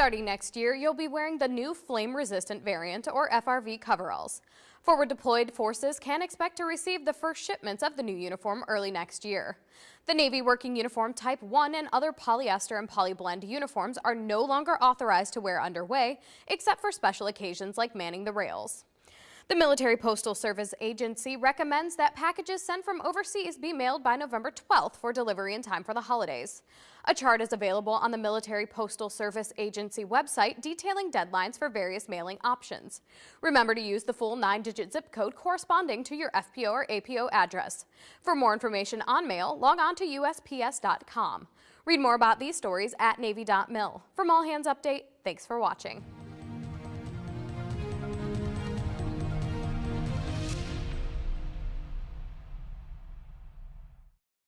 Starting next year, you'll be wearing the new flame-resistant variant, or FRV coveralls. Forward deployed forces can expect to receive the first shipments of the new uniform early next year. The Navy Working Uniform Type 1 and other polyester and polyblend uniforms are no longer authorized to wear underway, except for special occasions like manning the rails. The Military Postal Service Agency recommends that packages sent from overseas be mailed by November 12th for delivery in time for the holidays. A chart is available on the Military Postal Service Agency website detailing deadlines for various mailing options. Remember to use the full nine-digit zip code corresponding to your FPO or APO address. For more information on mail, log on to USPS.com. Read more about these stories at Navy.mil. From All Hands Update, thanks for watching.